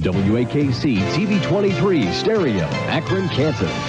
WAKC TV 23 Stereo, Akron, Kansas.